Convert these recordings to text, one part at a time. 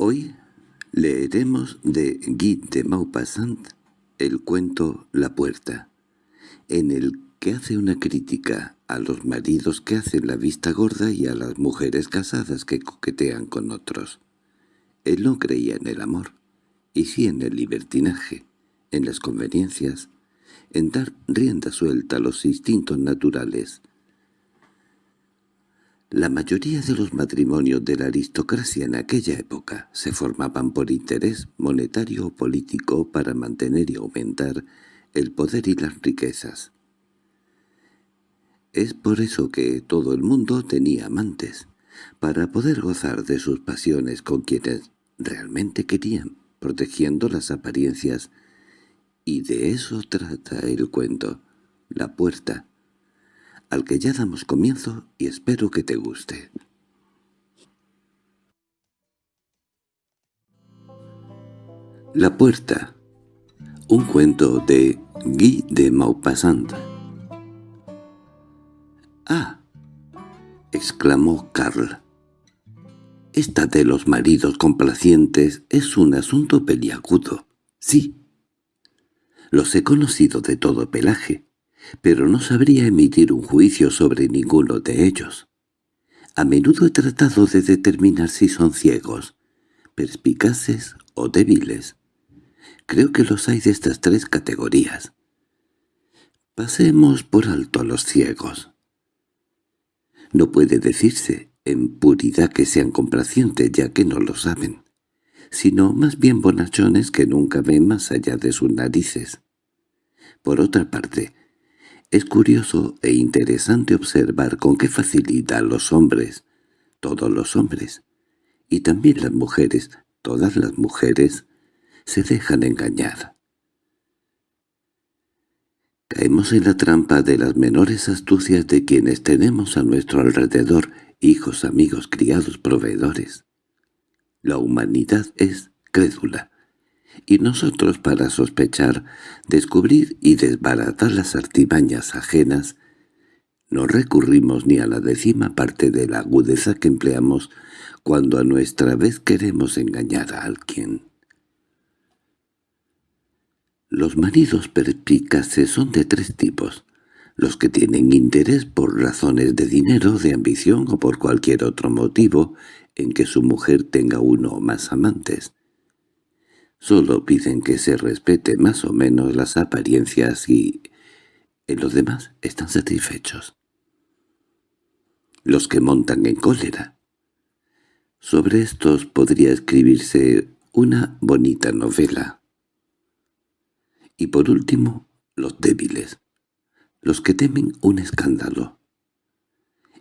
Hoy leeremos de Guy de Maupassant el cuento La puerta, en el que hace una crítica a los maridos que hacen la vista gorda y a las mujeres casadas que coquetean con otros. Él no creía en el amor, y sí en el libertinaje, en las conveniencias, en dar rienda suelta a los instintos naturales, la mayoría de los matrimonios de la aristocracia en aquella época se formaban por interés monetario o político para mantener y aumentar el poder y las riquezas. Es por eso que todo el mundo tenía amantes, para poder gozar de sus pasiones con quienes realmente querían, protegiendo las apariencias, y de eso trata el cuento, la puerta, al que ya damos comienzo y espero que te guste. La puerta Un cuento de Guy de Maupassant —¡Ah! —exclamó Carl. Esta de los maridos complacientes es un asunto peliagudo. Sí. Los he conocido de todo pelaje pero no sabría emitir un juicio sobre ninguno de ellos. A menudo he tratado de determinar si son ciegos, perspicaces o débiles. Creo que los hay de estas tres categorías. Pasemos por alto a los ciegos. No puede decirse en puridad que sean complacientes ya que no lo saben, sino más bien bonachones que nunca ven más allá de sus narices. Por otra parte, es curioso e interesante observar con qué facilidad los hombres, todos los hombres, y también las mujeres, todas las mujeres, se dejan engañar. Caemos en la trampa de las menores astucias de quienes tenemos a nuestro alrededor hijos, amigos, criados, proveedores. La humanidad es crédula, y nosotros para sospechar, descubrir y desbaratar las artimañas ajenas, no recurrimos ni a la décima parte de la agudeza que empleamos cuando a nuestra vez queremos engañar a alguien. Los maridos perspicaces son de tres tipos, los que tienen interés por razones de dinero, de ambición o por cualquier otro motivo en que su mujer tenga uno o más amantes, Solo piden que se respete más o menos las apariencias y en los demás están satisfechos. Los que montan en cólera. Sobre estos podría escribirse una bonita novela. Y por último, los débiles, los que temen un escándalo.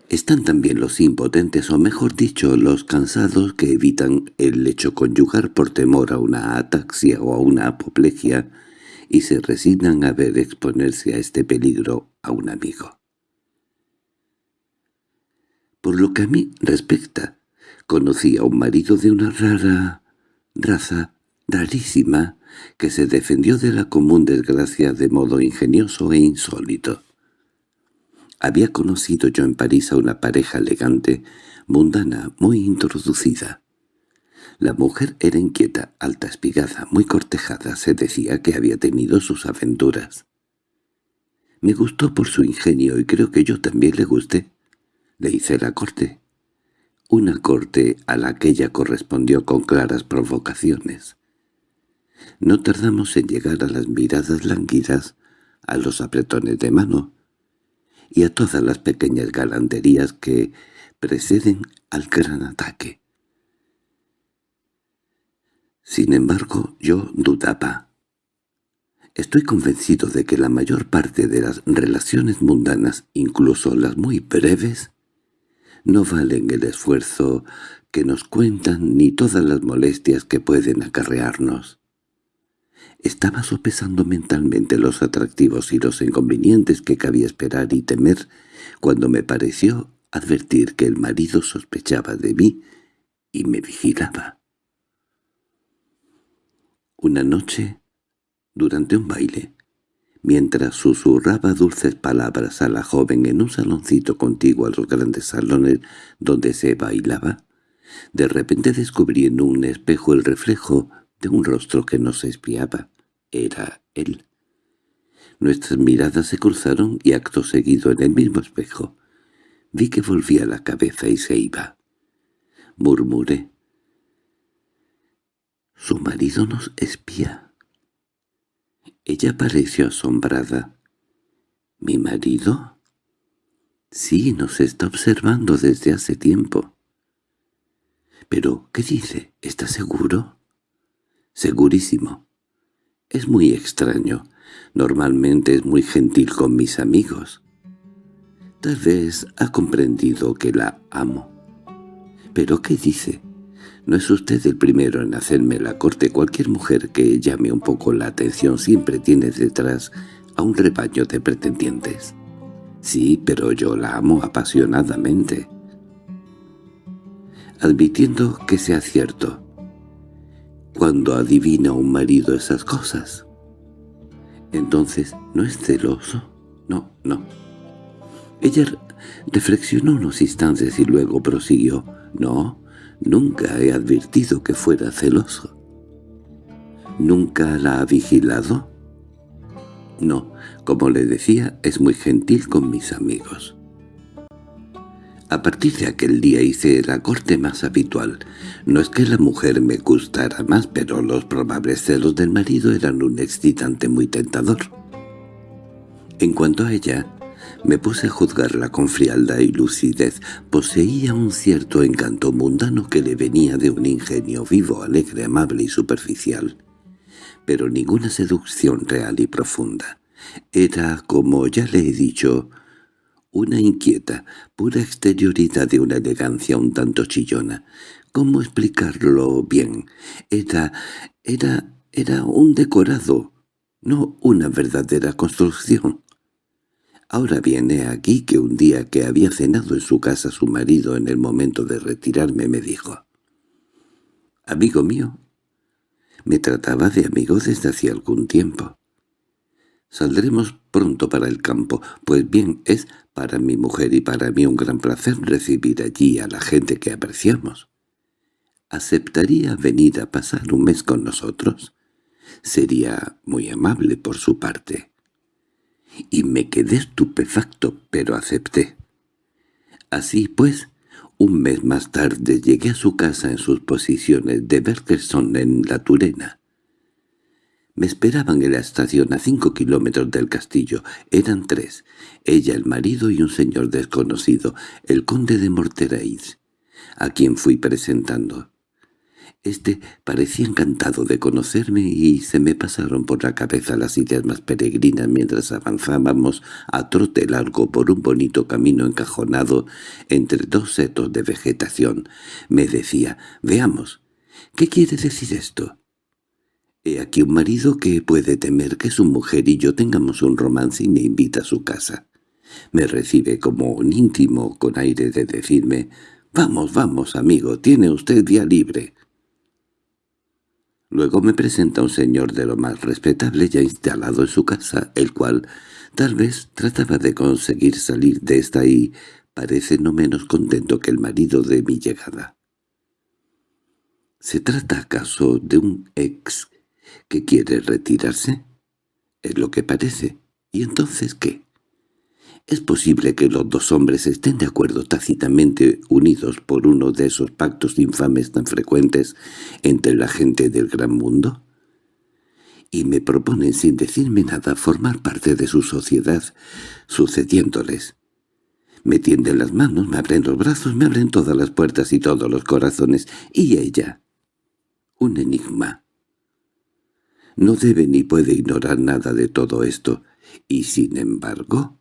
Están también los impotentes, o mejor dicho, los cansados que evitan el lecho conyugar por temor a una ataxia o a una apoplejia y se resignan a ver exponerse a este peligro a un amigo. Por lo que a mí respecta, conocí a un marido de una rara raza, rarísima, que se defendió de la común desgracia de modo ingenioso e insólito. Había conocido yo en París a una pareja elegante, mundana, muy introducida. La mujer era inquieta, alta espigada, muy cortejada, se decía que había tenido sus aventuras. Me gustó por su ingenio y creo que yo también le gusté. Le hice la corte. Una corte a la que ella correspondió con claras provocaciones. No tardamos en llegar a las miradas lánguidas, a los apretones de mano, y a todas las pequeñas galanterías que preceden al gran ataque. Sin embargo, yo dudaba. Estoy convencido de que la mayor parte de las relaciones mundanas, incluso las muy breves, no valen el esfuerzo que nos cuentan ni todas las molestias que pueden acarrearnos. Estaba sopesando mentalmente los atractivos y los inconvenientes que cabía esperar y temer cuando me pareció advertir que el marido sospechaba de mí y me vigilaba. Una noche, durante un baile, mientras susurraba dulces palabras a la joven en un saloncito contiguo a los grandes salones donde se bailaba, De repente descubrí en un espejo el reflejo de un rostro que nos espiaba. Era él. Nuestras miradas se cruzaron y acto seguido en el mismo espejo. Vi que volvía la cabeza y se iba. Murmuré. «Su marido nos espía». Ella pareció asombrada. «¿Mi marido?» «Sí, nos está observando desde hace tiempo». «¿Pero qué dice? ¿Está seguro?» «Segurísimo. Es muy extraño. Normalmente es muy gentil con mis amigos. Tal vez ha comprendido que la amo. ¿Pero qué dice? No es usted el primero en hacerme la corte. Cualquier mujer que llame un poco la atención siempre tiene detrás a un rebaño de pretendientes. Sí, pero yo la amo apasionadamente. Admitiendo que sea cierto, cuando adivina un marido esas cosas, entonces no es celoso. No, no. Ella reflexionó unos instantes y luego prosiguió. No, nunca he advertido que fuera celoso. ¿Nunca la ha vigilado? No, como le decía, es muy gentil con mis amigos. A partir de aquel día hice la corte más habitual. No es que la mujer me gustara más, pero los probables celos del marido eran un excitante muy tentador. En cuanto a ella, me puse a juzgarla con frialdad y lucidez. Poseía un cierto encanto mundano que le venía de un ingenio vivo, alegre, amable y superficial. Pero ninguna seducción real y profunda. Era, como ya le he dicho, una inquieta, pura exterioridad de una elegancia un tanto chillona. ¿Cómo explicarlo bien? Era... era... era un decorado, no una verdadera construcción. Ahora viene aquí que un día que había cenado en su casa su marido en el momento de retirarme me dijo «Amigo mío». Me trataba de amigo desde hacía algún tiempo. Saldremos pronto para el campo, pues bien, es para mi mujer y para mí un gran placer recibir allí a la gente que apreciamos. ¿Aceptaría venir a pasar un mes con nosotros? Sería muy amable por su parte y me quedé estupefacto, pero acepté. Así pues, un mes más tarde llegué a su casa en sus posiciones de Bergerson en La Turena. Me esperaban en la estación a cinco kilómetros del castillo. Eran tres, ella, el marido y un señor desconocido, el conde de Morterais, a quien fui presentando. Este parecía encantado de conocerme y se me pasaron por la cabeza las ideas más peregrinas mientras avanzábamos a trote largo por un bonito camino encajonado entre dos setos de vegetación. Me decía, «Veamos, ¿qué quiere decir esto?» He aquí un marido que puede temer que su mujer y yo tengamos un romance y me invita a su casa. Me recibe como un íntimo con aire de decirme, «Vamos, vamos, amigo, tiene usted día libre». Luego me presenta un señor de lo más respetable ya instalado en su casa, el cual tal vez trataba de conseguir salir de esta y parece no menos contento que el marido de mi llegada. ¿Se trata acaso de un ex que quiere retirarse? Es lo que parece. ¿Y entonces qué? Es posible que los dos hombres estén de acuerdo tácitamente unidos por uno de esos pactos infames tan frecuentes entre la gente del gran mundo. Y me proponen sin decirme nada formar parte de su sociedad, sucediéndoles. Me tienden las manos, me abren los brazos, me abren todas las puertas y todos los corazones. Y ella, un enigma. No debe ni puede ignorar nada de todo esto, y sin embargo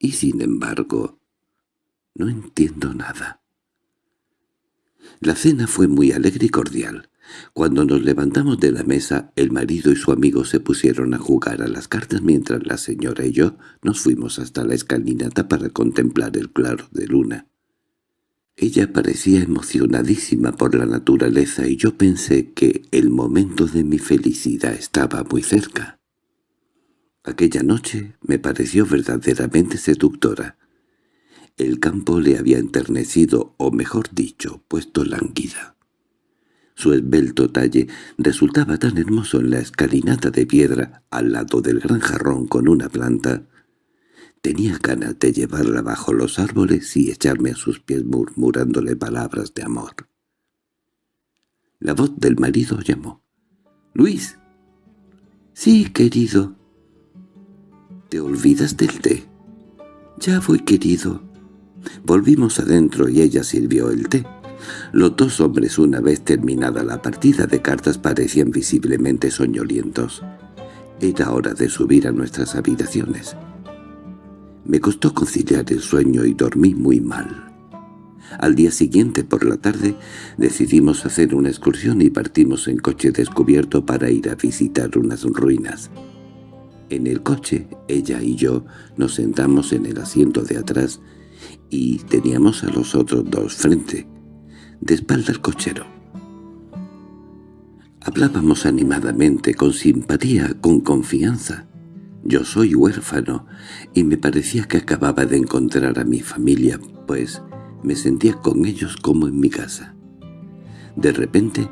y sin embargo, no entiendo nada. La cena fue muy alegre y cordial. Cuando nos levantamos de la mesa, el marido y su amigo se pusieron a jugar a las cartas mientras la señora y yo nos fuimos hasta la escalinata para contemplar el claro de luna. Ella parecía emocionadísima por la naturaleza y yo pensé que el momento de mi felicidad estaba muy cerca. Aquella noche me pareció verdaderamente seductora. El campo le había enternecido, o mejor dicho, puesto lánguida. Su esbelto talle resultaba tan hermoso en la escalinata de piedra al lado del gran jarrón con una planta. Tenía ganas de llevarla bajo los árboles y echarme a sus pies murmurándole palabras de amor. La voz del marido llamó. —¡Luis! —Sí, querido. —¿Te olvidas del té? —Ya voy, querido. Volvimos adentro y ella sirvió el té. Los dos hombres, una vez terminada la partida de cartas, parecían visiblemente soñolientos. Era hora de subir a nuestras habitaciones. Me costó conciliar el sueño y dormí muy mal. Al día siguiente, por la tarde, decidimos hacer una excursión y partimos en coche descubierto para ir a visitar unas ruinas. En el coche, ella y yo nos sentamos en el asiento de atrás y teníamos a los otros dos frente, de espalda al cochero. Hablábamos animadamente, con simpatía, con confianza. Yo soy huérfano, y me parecía que acababa de encontrar a mi familia, pues me sentía con ellos como en mi casa. De repente,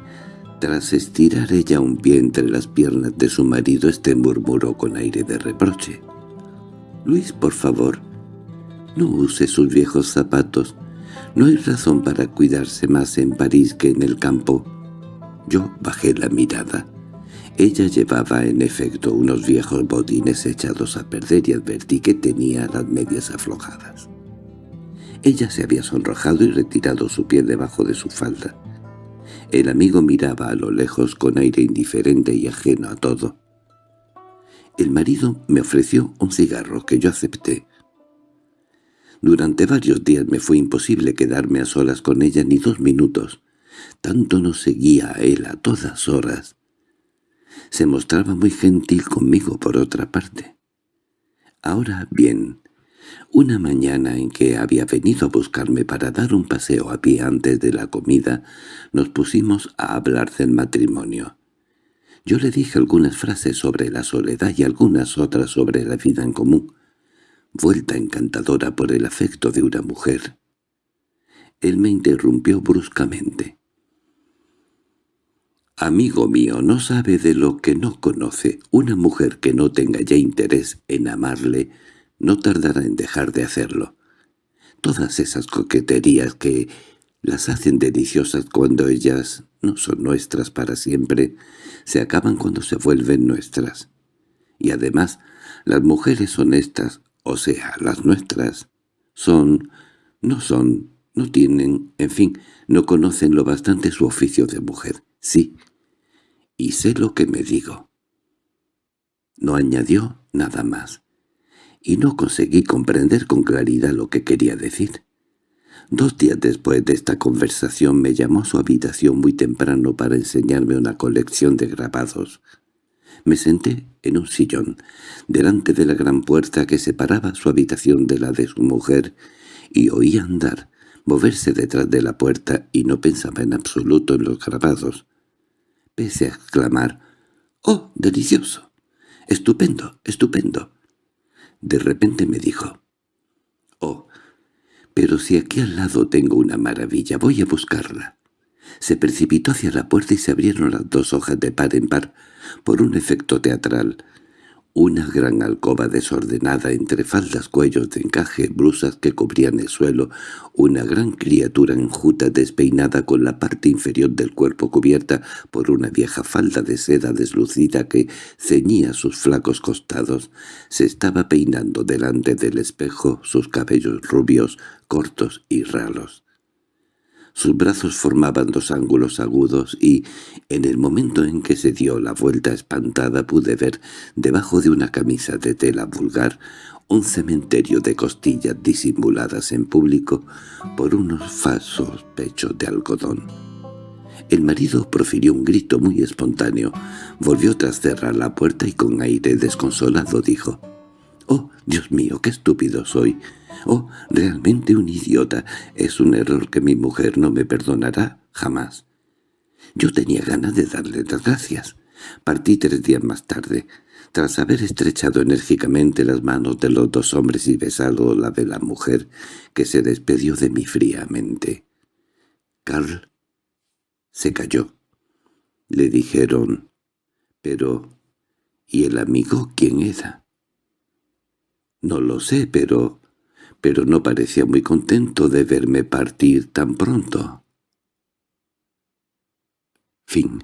tras estirar ella un pie entre las piernas de su marido, este murmuró con aire de reproche. «Luis, por favor, no use sus viejos zapatos. No hay razón para cuidarse más en París que en el campo». Yo bajé la mirada. Ella llevaba en efecto unos viejos bodines echados a perder y advertí que tenía las medias aflojadas. Ella se había sonrojado y retirado su pie debajo de su falda. El amigo miraba a lo lejos con aire indiferente y ajeno a todo. El marido me ofreció un cigarro que yo acepté. Durante varios días me fue imposible quedarme a solas con ella ni dos minutos. Tanto nos seguía a él a todas horas. Se mostraba muy gentil conmigo por otra parte. Ahora bien, una mañana en que había venido a buscarme para dar un paseo a pie antes de la comida, nos pusimos a hablar del matrimonio. Yo le dije algunas frases sobre la soledad y algunas otras sobre la vida en común, vuelta encantadora por el afecto de una mujer. Él me interrumpió bruscamente. «Amigo mío, no sabe de lo que no conoce. Una mujer que no tenga ya interés en amarle no tardará en dejar de hacerlo. Todas esas coqueterías que las hacen deliciosas cuando ellas no son nuestras para siempre, se acaban cuando se vuelven nuestras. Y además, las mujeres honestas, o sea, las nuestras, son, no son, no tienen, en fin, no conocen lo bastante su oficio de mujer. Sí, y sé lo que me digo. No añadió nada más y no conseguí comprender con claridad lo que quería decir. Dos días después de esta conversación me llamó a su habitación muy temprano para enseñarme una colección de grabados. Me senté en un sillón, delante de la gran puerta que separaba su habitación de la de su mujer, y oí andar, moverse detrás de la puerta, y no pensaba en absoluto en los grabados. Pese a exclamar, «¡Oh, delicioso! ¡Estupendo, estupendo!» De repente me dijo, «Oh, pero si aquí al lado tengo una maravilla, voy a buscarla». Se precipitó hacia la puerta y se abrieron las dos hojas de par en par por un efecto teatral. Una gran alcoba desordenada entre faldas, cuellos de encaje, blusas que cubrían el suelo, una gran criatura enjuta despeinada con la parte inferior del cuerpo cubierta por una vieja falda de seda deslucida que ceñía sus flacos costados, se estaba peinando delante del espejo sus cabellos rubios, cortos y ralos. Sus brazos formaban dos ángulos agudos y, en el momento en que se dio la vuelta espantada, pude ver, debajo de una camisa de tela vulgar, un cementerio de costillas disimuladas en público por unos falsos pechos de algodón. El marido profirió un grito muy espontáneo, volvió tras cerrar la puerta y con aire desconsolado dijo, «¡Oh, Dios mío, qué estúpido soy! Oh, realmente un idiota. Es un error que mi mujer no me perdonará jamás. Yo tenía ganas de darle las gracias. Partí tres días más tarde, tras haber estrechado enérgicamente las manos de los dos hombres y besado la de la mujer, que se despedió de mí fríamente. Carl se cayó. Le dijeron, «Pero, ¿y el amigo quién era?» «No lo sé, pero... pero no parecía muy contento de verme partir tan pronto». Fin